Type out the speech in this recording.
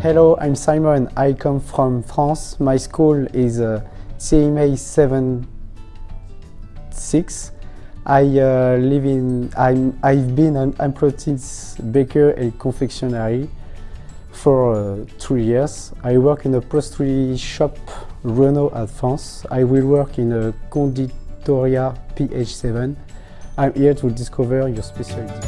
Hello, I'm Simon. I come from France. My school is uh, CMA 76. I uh, live in, I'm, I've been an apprentice baker and confectionery for uh, three years. I work in a pastry shop Renault at France. I will work in a conditoria PH7. I'm here to discover your specialty.